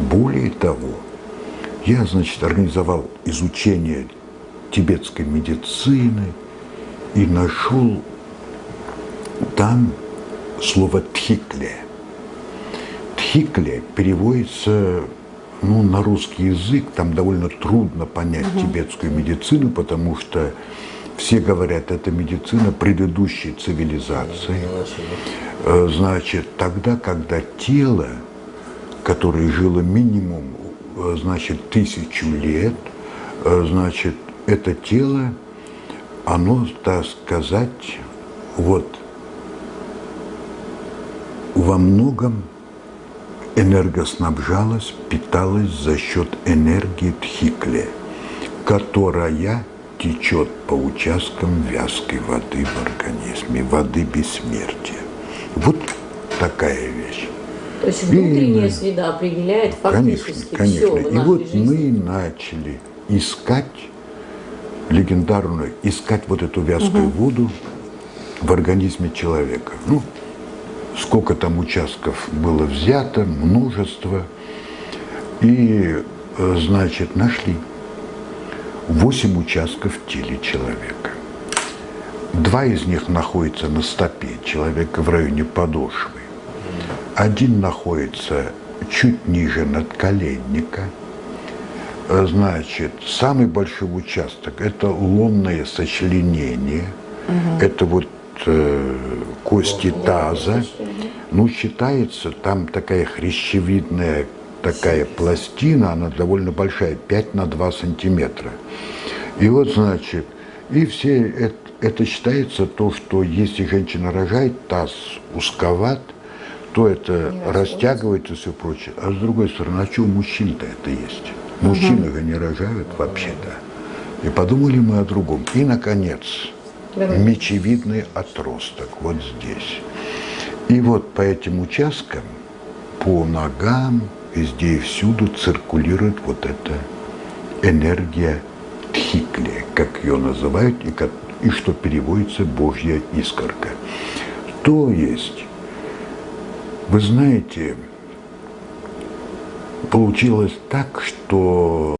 Более того, я, значит, организовал изучение тибетской медицины и нашел там слово «тхикле». «Тхикле» переводится ну, на русский язык, там довольно трудно понять угу. тибетскую медицину, потому что все говорят, это медицина предыдущей цивилизации. Э, значит, тогда, когда тело, которое жило минимум, э, значит, тысячу лет, э, значит, это тело, оно, так сказать, вот, во многом энергоснабжалось, питалось за счет энергии Тхикле, которая течет по участкам вязкой воды в организме, воды бессмертия. Вот такая вещь. То есть внутренняя и, среда определяет фактически конечно, конечно. все И вот жизни. мы начали искать легендарную, искать вот эту вязкую угу. воду в организме человека. Ну, сколько там участков было взято, множество. И, э, значит, нашли. 8 участков в теле человека. Два из них находятся на стопе человека в районе подошвы. Один находится чуть ниже надколенника. Значит, самый большой участок – это лунное сочленение. Угу. Это вот э, кости таза. Ну, считается, там такая хрящевидная такая пластина, она довольно большая, 5 на 2 сантиметра. И вот, значит, и все это, это считается то, что если женщина рожает, таз узковат, то это не растягивается и все прочее. А с другой стороны, а что у мужчин-то это есть? Мужчины угу. не рожают вообще-то. И подумали мы о другом. И, наконец, Давай. мечевидный отросток вот здесь. И вот по этим участкам, по ногам, везде и всюду циркулирует вот эта энергия тхикли, как ее называют, и, как, и что переводится «божья искорка». То есть, вы знаете, получилось так, что